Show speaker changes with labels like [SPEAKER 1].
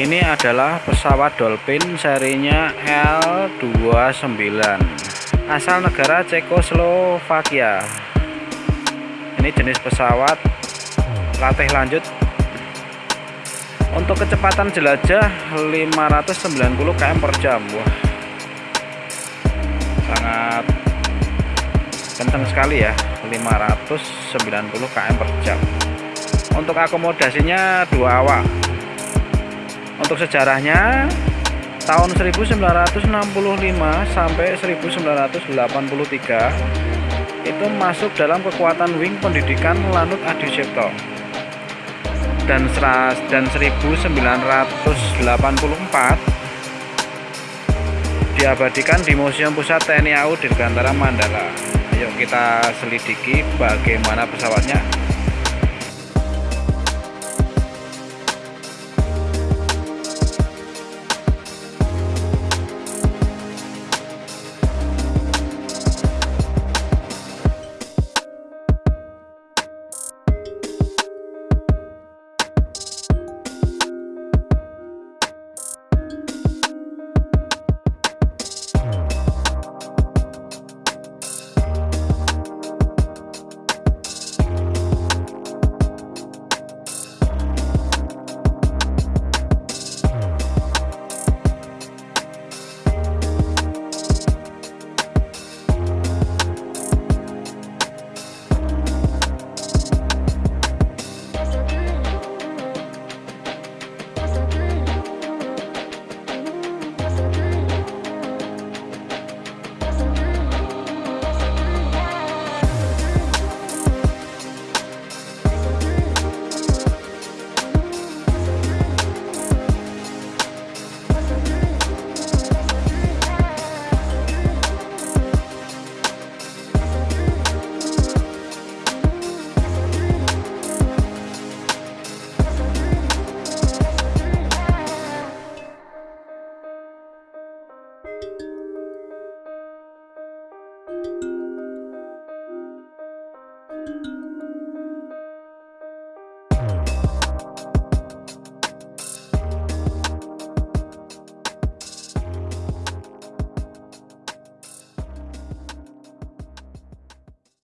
[SPEAKER 1] ini adalah pesawat Dolphin serinya L29 asal negara Cekoslovakia. Ini jenis pesawat. Latih lanjut. Untuk kecepatan jelajah 590 km per jam. Wah sangat kencang sekali ya 590 km per jam. Untuk akomodasinya dua awak untuk sejarahnya tahun 1965 sampai 1983 itu masuk dalam kekuatan wing pendidikan Lanut Adi Cipto dan dan 1984 diabadikan di Museum Pusat TNI AU Dirgantara Mandala. Ayo kita selidiki bagaimana pesawatnya